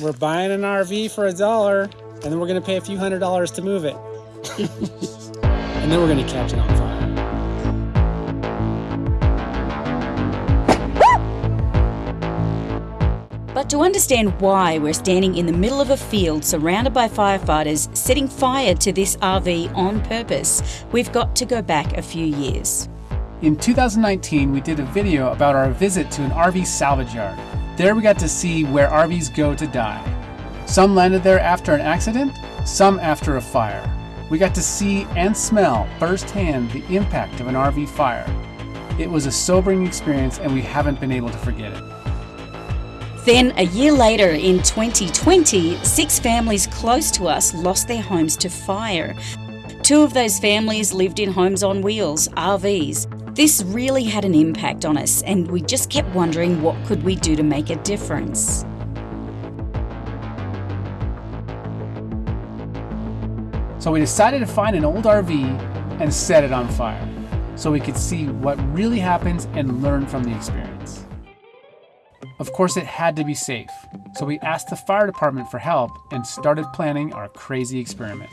We're buying an RV for a dollar, and then we're gonna pay a few hundred dollars to move it. and then we're gonna catch it on fire. But to understand why we're standing in the middle of a field surrounded by firefighters setting fire to this RV on purpose, we've got to go back a few years. In 2019, we did a video about our visit to an RV salvage yard. There we got to see where RVs go to die. Some landed there after an accident, some after a fire. We got to see and smell firsthand the impact of an RV fire. It was a sobering experience and we haven't been able to forget it. Then, a year later in 2020, six families close to us lost their homes to fire. Two of those families lived in homes on wheels, RVs. This really had an impact on us, and we just kept wondering what could we do to make a difference. So we decided to find an old RV and set it on fire so we could see what really happens and learn from the experience. Of course, it had to be safe, so we asked the fire department for help and started planning our crazy experiment.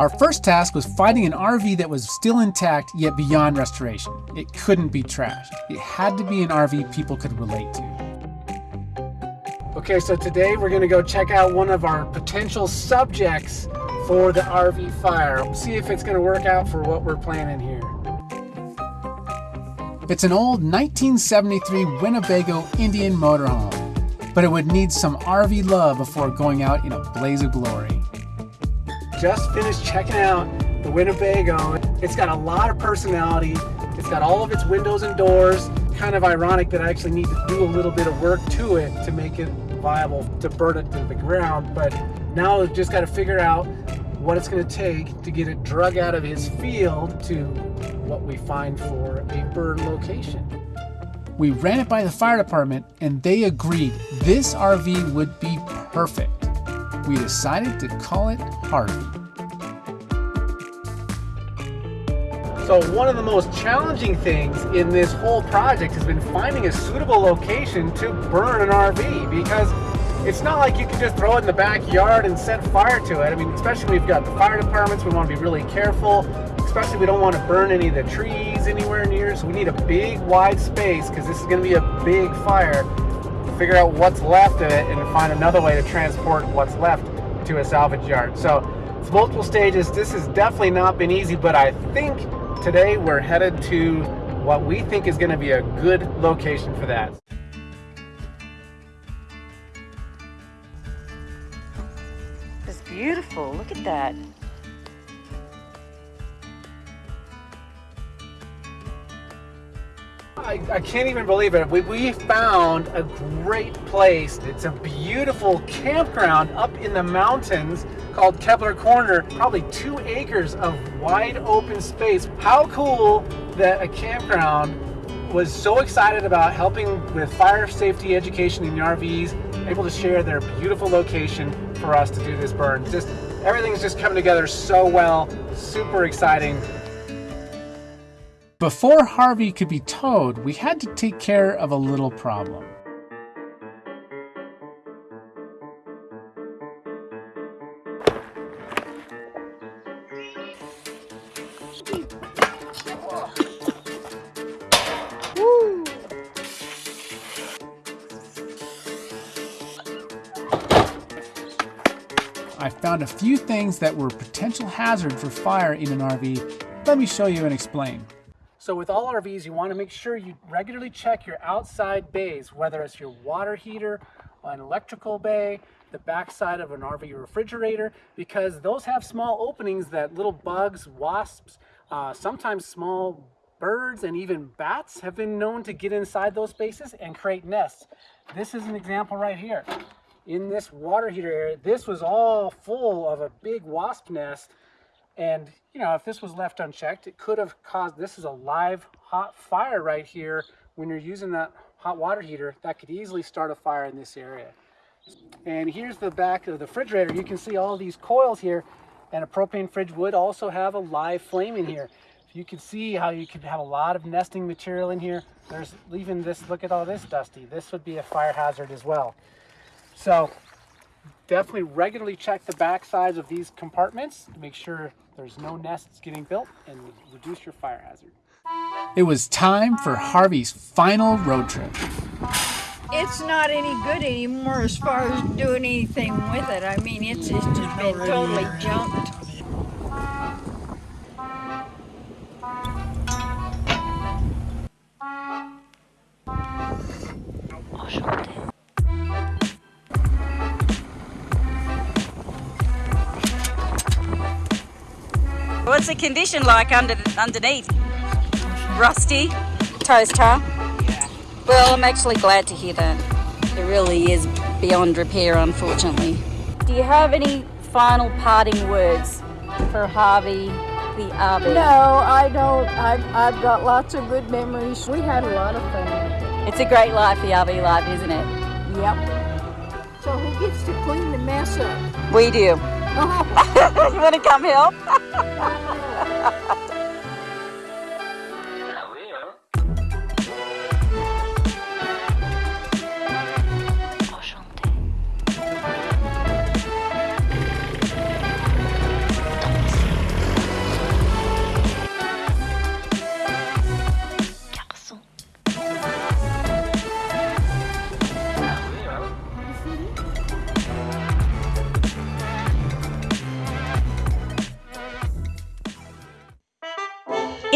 Our first task was finding an RV that was still intact yet beyond restoration. It couldn't be trashed. It had to be an RV people could relate to. Okay, so today we're gonna go check out one of our potential subjects for the RV fire. See if it's gonna work out for what we're planning here. It's an old 1973 Winnebago Indian motorhome, but it would need some RV love before going out in a blaze of glory. Just finished checking out the Winnebago. It's got a lot of personality. It's got all of its windows and doors. Kind of ironic that I actually need to do a little bit of work to it to make it viable to burn it to the ground. But now I've just got to figure out what it's going to take to get it drug out of his field to what we find for a burn location. We ran it by the fire department and they agreed this RV would be perfect. We decided to call it Harvey. So one of the most challenging things in this whole project has been finding a suitable location to burn an RV because it's not like you can just throw it in the backyard and set fire to it. I mean, especially we've got the fire departments, we want to be really careful. Especially we don't want to burn any of the trees anywhere near, so we need a big wide space because this is going to be a big fire. Figure out what's left of it and find another way to transport what's left to a salvage yard. So it's multiple stages. This has definitely not been easy, but I think today we're headed to what we think is going to be a good location for that. It's beautiful. Look at that. I, I, can't even believe it. We, we found a great place. It's a beautiful campground up in the mountains called Kebler Corner. Probably two acres of wide open space. How cool that a campground was so excited about helping with fire safety education in the RVs, able to share their beautiful location for us to do this burn. Just everything's just coming together so well. Super exciting. Before Harvey could be towed, we had to take care of a little problem. I found a few things that were potential hazard for fire in an RV. Let me show you and explain. So with all RVs, you want to make sure you regularly check your outside bays, whether it's your water heater, an electrical bay, the backside of an RV refrigerator, because those have small openings that little bugs, wasps, uh, sometimes small birds and even bats have been known to get inside those spaces and create nests. This is an example right here. In this water heater area, this was all full of a big wasp nest and, you know, if this was left unchecked, it could have caused, this is a live hot fire right here. When you're using that hot water heater, that could easily start a fire in this area. And here's the back of the refrigerator. You can see all these coils here and a propane fridge would also have a live flame in here. you can see how you could have a lot of nesting material in here. There's even this, look at all this dusty. This would be a fire hazard as well. So definitely regularly check the back sides of these compartments to make sure there's no nests getting built and reduce your fire hazard. It was time for Harvey's final road trip. It's not any good anymore as far as doing anything with it. I mean, it's just been totally junked. What's the condition like under underneath? Rusty, toast, huh? Well, I'm actually glad to hear that. It really is beyond repair, unfortunately. Do you have any final parting words for Harvey, the RV? No, I don't. I've, I've got lots of good memories. We had a lot of fun. It's a great life, the RV life, isn't it? Yep. So who gets to clean the mess up? We do. Oh. you want to come help?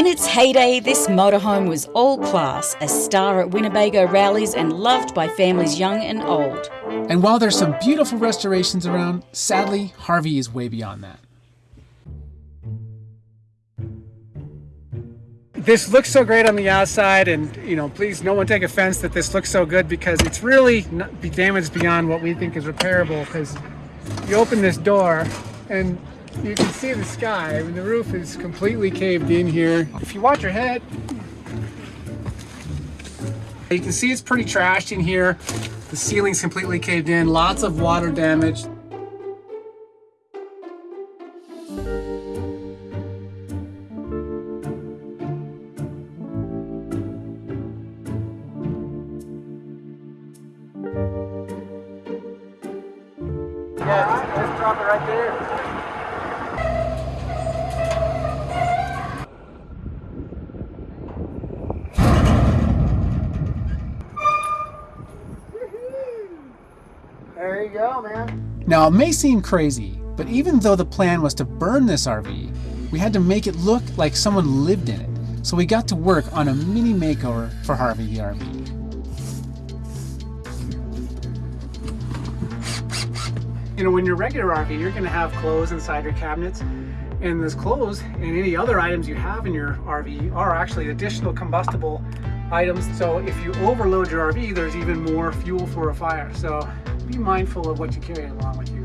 its heyday, this motorhome was all class, a star at Winnebago rallies and loved by families young and old. And while there's some beautiful restorations around, sadly, Harvey is way beyond that. This looks so great on the outside and you know, please no one take offense that this looks so good because it's really be damaged beyond what we think is repairable because you open this door and you can see the sky. I mean, the roof is completely caved in here. If you watch your head, you can see it's pretty trashed in here. The ceiling's completely caved in, lots of water damage. It may seem crazy, but even though the plan was to burn this RV, we had to make it look like someone lived in it. So we got to work on a mini makeover for Harvey the RV. You know, when you're regular RV, you're gonna have clothes inside your cabinets. And those clothes and any other items you have in your RV are actually additional combustible items. So if you overload your RV, there's even more fuel for a fire. So be mindful of what you carry along with you.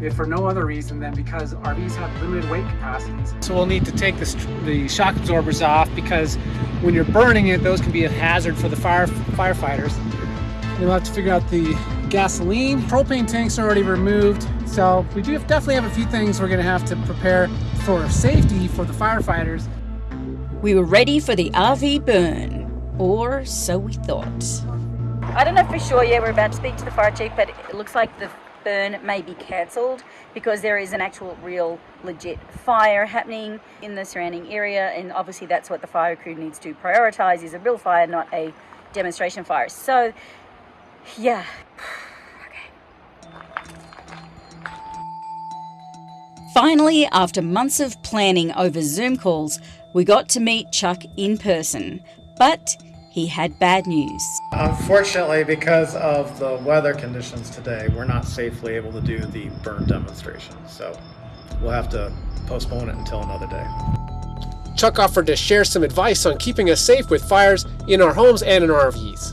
If for no other reason than because RVs have limited weight capacities. So we'll need to take the, the shock absorbers off because when you're burning it, those can be a hazard for the fire firefighters. We'll have to figure out the gasoline. Propane tanks are already removed. So we do have, definitely have a few things we're gonna have to prepare for safety for the firefighters. We were ready for the RV burn, or so we thought. I don't know for sure yet, we're about to speak to the fire chief, but it looks like the burn may be cancelled because there is an actual real legit fire happening in the surrounding area and obviously that's what the fire crew needs to prioritize is a real fire not a demonstration fire so yeah Finally, after months of planning over Zoom calls, we got to meet Chuck in person. But he had bad news. Unfortunately, because of the weather conditions today, we're not safely able to do the burn demonstration. So we'll have to postpone it until another day. Chuck offered to share some advice on keeping us safe with fires in our homes and in our RVs.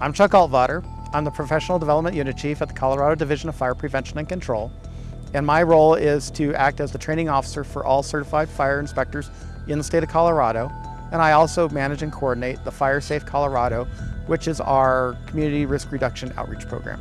I'm Chuck Altvater. I'm the Professional Development Unit Chief at the Colorado Division of Fire Prevention and Control. And my role is to act as the training officer for all certified fire inspectors in the state of Colorado. And I also manage and coordinate the Fire Safe Colorado, which is our community risk reduction outreach program.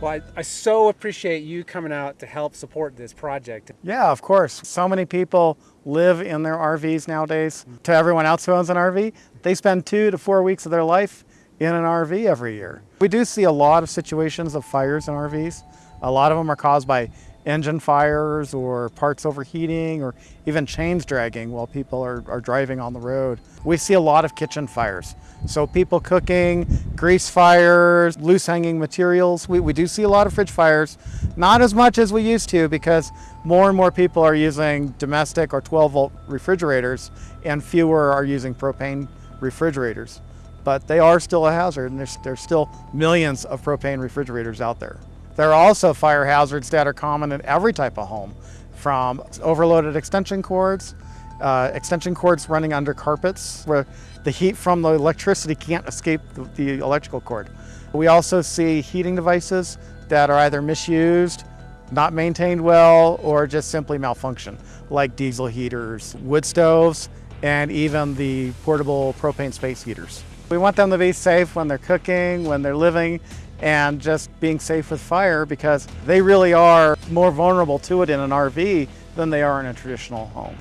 Well, I, I so appreciate you coming out to help support this project. Yeah, of course. So many people live in their RVs nowadays. Mm-hmm. To everyone else who owns an RV, they spend two to four weeks of their life in an RV every year. We do see a lot of situations of fires in RVs. A lot of them are caused by engine fires or parts overheating or even chains dragging while people are, are driving on the road. We see a lot of kitchen fires. So people cooking, grease fires, loose hanging materials. We, we do see a lot of fridge fires, not as much as we used to because more and more people are using domestic or 12 volt refrigerators and fewer are using propane refrigerators. But they are still a hazard and there's, there's still millions of propane refrigerators out there. There are also fire hazards that are common in every type of home, from overloaded extension cords, uh, extension cords running under carpets where the heat from the electricity can't escape the, the electrical cord. We also see heating devices that are either misused, not maintained well, or just simply malfunction, like diesel heaters, wood stoves, and even the portable propane space heaters. We want them to be safe when they're cooking, when they're living, and just being safe with fire because they really are more vulnerable to it in an RV than they are in a traditional home.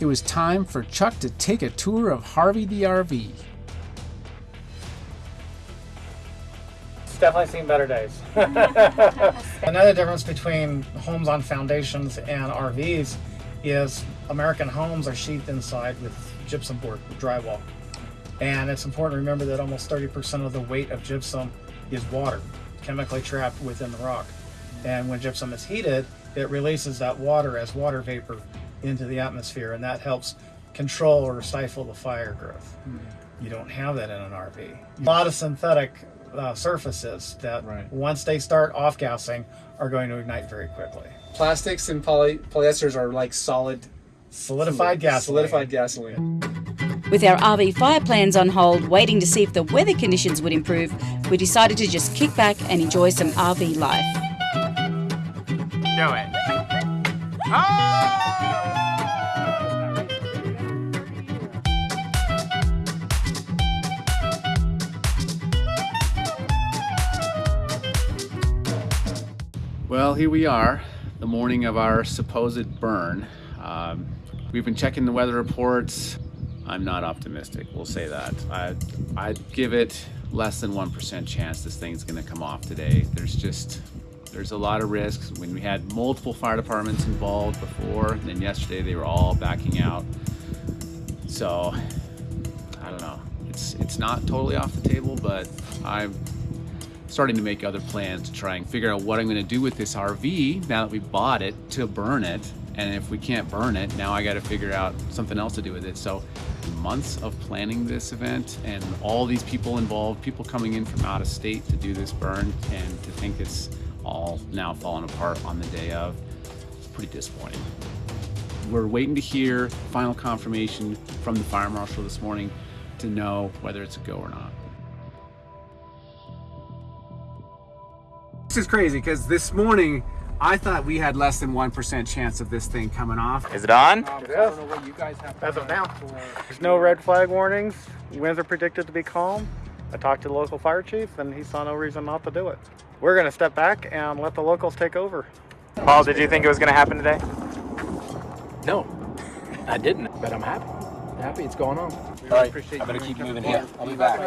It was time for Chuck to take a tour of Harvey the RV. It's definitely seen better days. Another difference between homes on foundations and RVs is American homes are sheathed inside with gypsum board, drywall. And it's important to remember that almost 30% of the weight of gypsum is water, chemically trapped within the rock. And when gypsum is heated, it releases that water as water vapor into the atmosphere, and that helps control or stifle the fire growth. You don't have that in an RV. A lot of synthetic uh, surfaces that Right. once they start off gassing are going to ignite very quickly. Plastics and poly- polyesters are like solid, Solidified gasoline. solidified gasoline. With our RV fire plans on hold, waiting to see if the weather conditions would improve, we decided to just kick back and enjoy some RV life. Do it. Well, here we are, the morning of our supposed burn. Um, we've been checking the weather reports. I'm not optimistic, we'll say that. I, I'd give it less than 1% chance this thing's gonna come off today. There's just, there's a lot of risks. When we had multiple fire departments involved before, and then yesterday they were all backing out. So, I don't know. It's, it's not totally off the table, but I'm starting to make other plans to try and figure out what I'm going to do with this RV now that we bought it to burn it. And if we can't burn it, now I got to figure out something else to do with it. So, months of planning this event and all these people involved, people coming in from out of state to do this burn, and to think it's all now falling apart on the day of, pretty disappointing. We're waiting to hear final confirmation from the fire marshal this morning to know whether it's a go or not. This is crazy because this morning I thought we had less than 1% chance of this thing coming off. Is it on? Um, I don't know what you guys have As of now. There's no red flag warnings. Winds are predicted to be calm. I talked to the local fire chief and he saw no reason not to do it. We're going to step back and let the locals take over. Paul, did you think it was going to happen today? No, I didn't, but I'm happy. I'm happy it's going on. All right, I'm gonna keep moving here. I'll be back.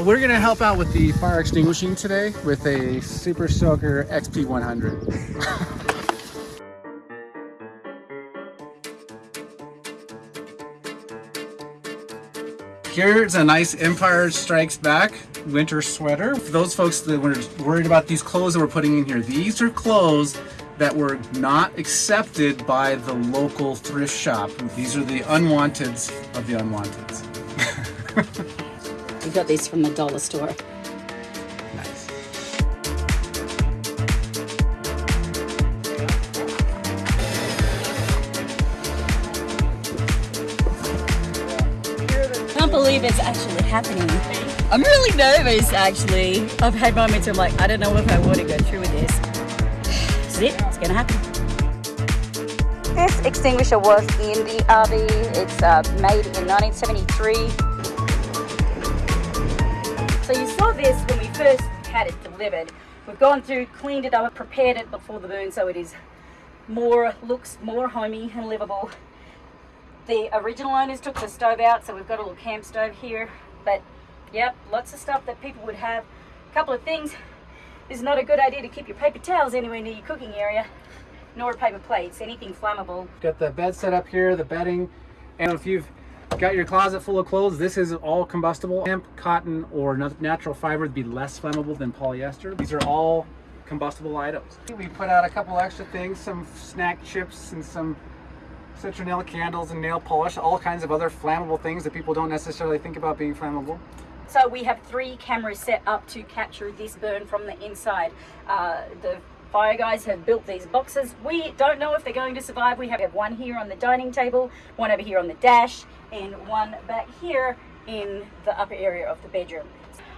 We're gonna help out with the fire extinguishing today with a Super Soaker XP100. Here's a nice Empire Strikes Back winter sweater. For those folks that were worried about these clothes that we're putting in here, these are clothes that were not accepted by the local thrift shop. These are the unwanteds of the unwanteds. We got these from the dollar store. Nice. Can't believe it's actually happening. I'm really nervous actually. I've had moments where I'm like, I don't know if I want to go through with this. This is it, it's gonna happen. This extinguisher was in the RV. It's uh, made in 1973. You this when we first had it delivered. We've gone through, cleaned it up, prepared it before the burn so it is more, looks more homey and livable. The original owners took the stove out, so we've got a little camp stove here. But yep, lots of stuff that people would have. A couple of things. It's not a good idea to keep your paper towels anywhere near your cooking area, nor paper plates, anything flammable. Got the bed set up here, the bedding, and if you've got your closet full of clothes, this is all combustible. Hemp, cotton, or natural fiber would be less flammable than polyester. These are all combustible items. We put out a couple extra things, some snack chips and some citronella candles and nail polish, all kinds of other flammable things that people don't necessarily think about being flammable. So we have three cameras set up to capture this burn from the inside. Uh, the fire guys have built these boxes. We don't know if they're going to survive. We have one here on the dining table, one over here on the dash, and one back here in the upper area of the bedroom.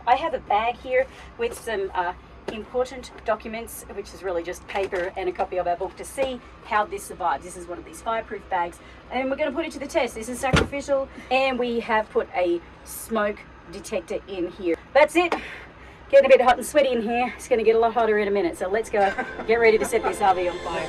I have a bag here with some uh, important documents, which is really just paper and a copy of our book to see how this survives. This is one of these fireproof bags, and we're going to put it to the test. This is sacrificial, and we have put a smoke detector in here. That's it. Getting a bit hot and sweaty in here. It's going to get a lot hotter in a minute, so let's go get ready to set this RV on fire.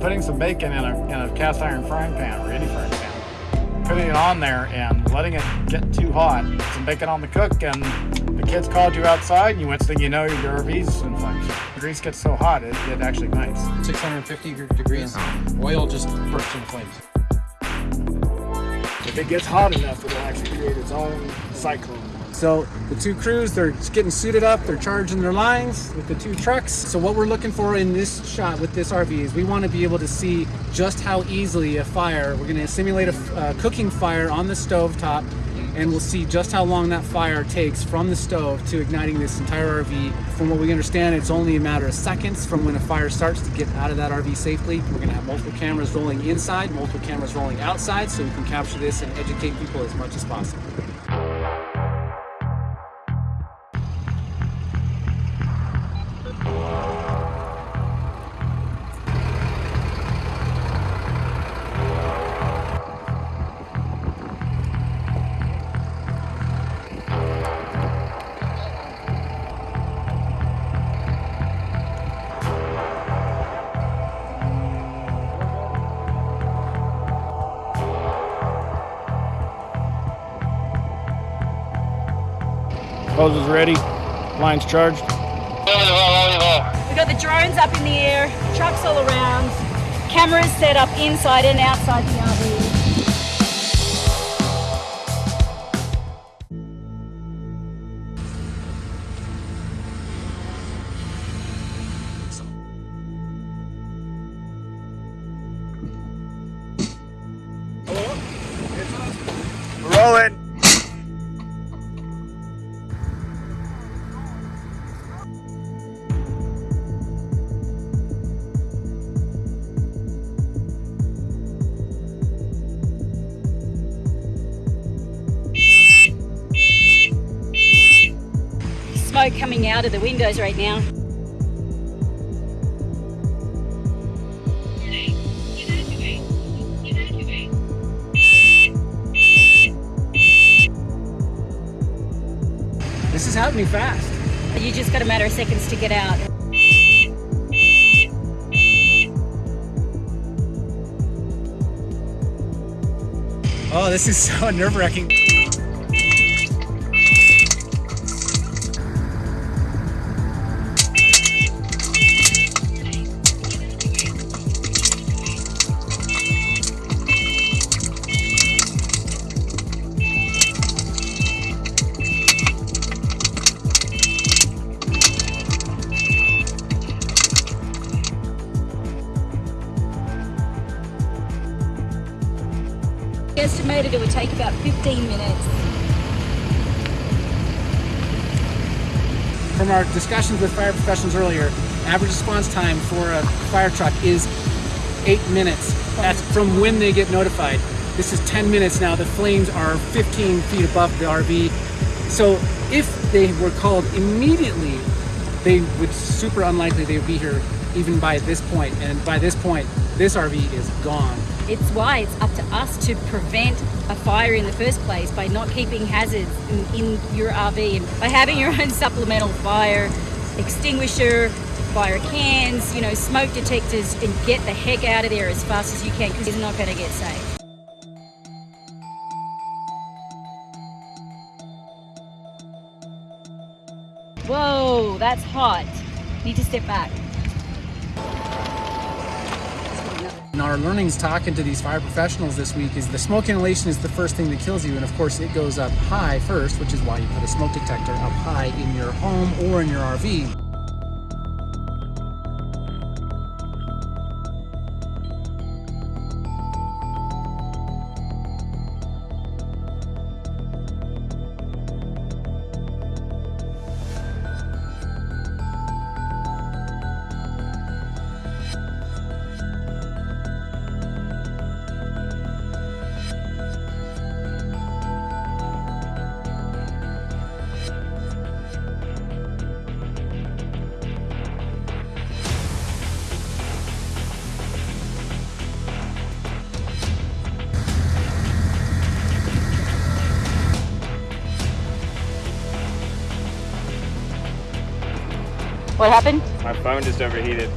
Putting some bacon in a, in a cast iron frying pan or any frying pan, putting it on there and letting it get too hot, some bacon on the cook, and the kids called you outside, and you went thing you know, your RV's in flames. The grease gets so hot, it, it actually ignites. 650 degrees. Oil just bursts into flames. If it gets hot enough, it'll actually create its own cyclone. So the two crews, they're getting suited up, they're charging their lines with the two trucks. So what we're looking for in this shot with this RV is we want to be able to see just how easily a fire, we're going to simulate a uh, cooking fire on the stove top and we'll see just how long that fire takes from the stove to igniting this entire RV. From what we understand, it's only a matter of seconds from when a fire starts to get out of that RV safely. We're going to have multiple cameras rolling inside, multiple cameras rolling outside so we can capture this and educate people as much as possible. Hose is ready, line's charged. We've got the drones up in the air, trucks all around, cameras set up inside and outside the RV. Smoke coming out of the windows right now. This is happening fast. You just got a matter of seconds to get out. Oh, this is so nerve about 15 minutes. from our discussions with fire professionals earlier, average response time for a fire truck is eight minutes. That's from when they get notified. This is 10 minutes now. The flames are 15 feet above the RV. So if they were called immediately, they would super unlikely they would be here even by this point. And by this point, this RV is gone. It's why it's up to us to prevent a fire in the first place by not keeping hazards in, in your RV and by having your own supplemental fire extinguisher, fire cans, you know, smoke detectors, and get the heck out of there as fast as you can because it's not going to get safe. Whoa, that's hot. Need to step back. And our learnings talking to these fire professionals this week is the smoke inhalation is the first thing that kills you. And of course, it goes up high first, which is why you put a smoke detector up high in your home or in your RV. What happened? My phone just overheated.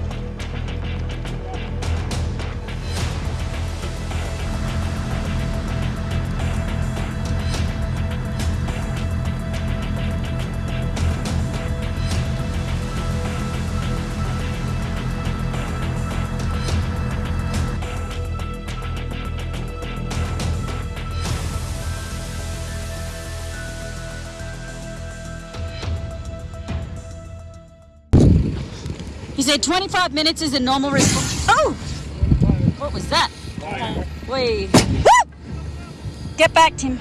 Said 25 minutes is a normal response. Oh! What was that? Wait. Get back, Tim.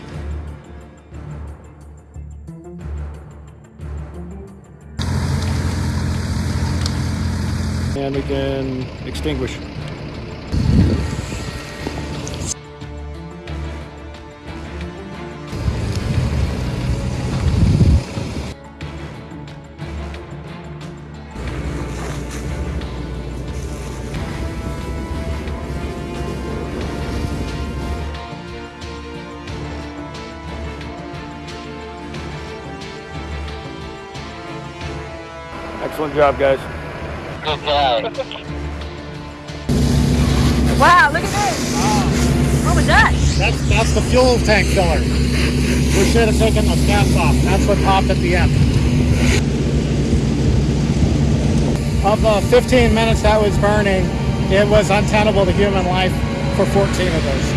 And again, extinguish. Excellent job, guys. Wow, look at this. What was that? That's that's the fuel tank filler. We should have taken the gas off. That's what popped at the end. Of the 15 minutes that was burning, it was untenable to human life for 14 of those.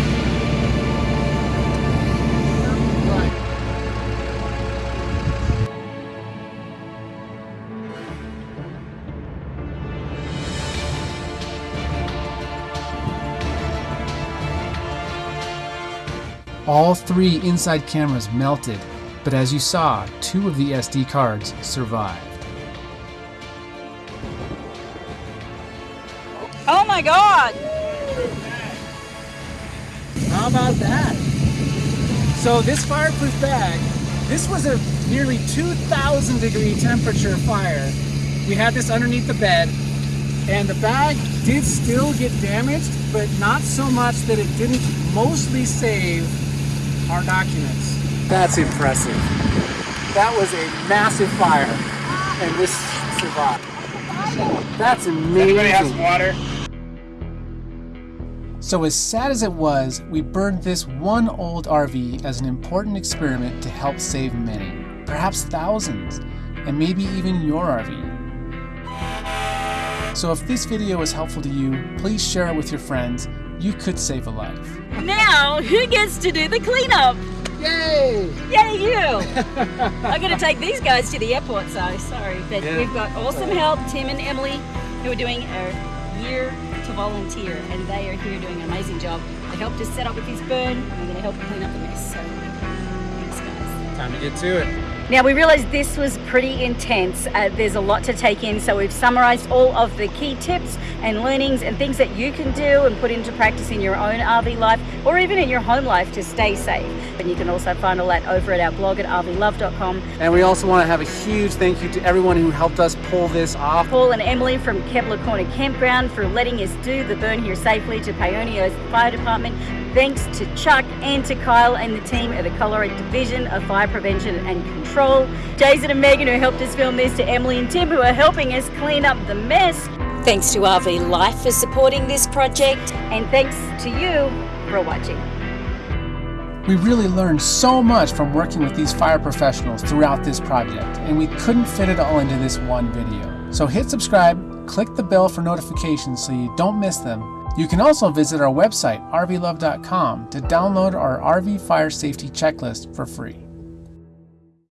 All three inside cameras melted, but as you saw, two of the SD cards survived. Oh my god! How about that? So this fireproof bag, this was a nearly 2,000 degree temperature fire. We had this underneath the bed, and the bag did still get damaged, but not so much that it didn't mostly save our documents. That's impressive. That was a massive fire, and this survived. That's amazing. Anybody have some water? So, as sad as it was, we burned this one old RV as an important experiment to help save many, perhaps thousands, and maybe even your RV. So, if this video was helpful to you, please share it with your friends. You could save a life. Now, who gets to do the cleanup? Yay! Yay, you! I'm going to take these guys to the airport, so sorry. But Yeah. we've got awesome help, Tim and Emily, who are doing a year to volunteer, and they are here doing an amazing job. They helped us set up with this burn, and we're going to help clean up the mess. So, thanks, guys. Time to get to it. Now, we realized this was pretty intense. Uh, there's a lot to take in, so we've summarized all of the key tips and learnings and things that you can do and put into practice in your own RV life or even in your home life to stay safe. And you can also find all that over at our blog at rvlove.com. And we also want to have a huge thank you to everyone who helped us pull this off. Paul and Emily from Kebler Corner Campground for letting us do the burn here safely to Paonia Fire Department. Thanks to Chuck and to Kyle and the team at the Colorado Division of Fire Prevention and Control. Jason and Megan who helped us film this, to Emily and Tim who are helping us clean up the mess. Thanks to RV Life for supporting this project. And thanks to you for watching. We really learned so much from working with these fire professionals throughout this project, and we couldn't fit it all into this one video. So hit subscribe, click the bell for notifications so you don't miss them, you can also visit our website, rvlove.com, to download our RV fire safety checklist for free.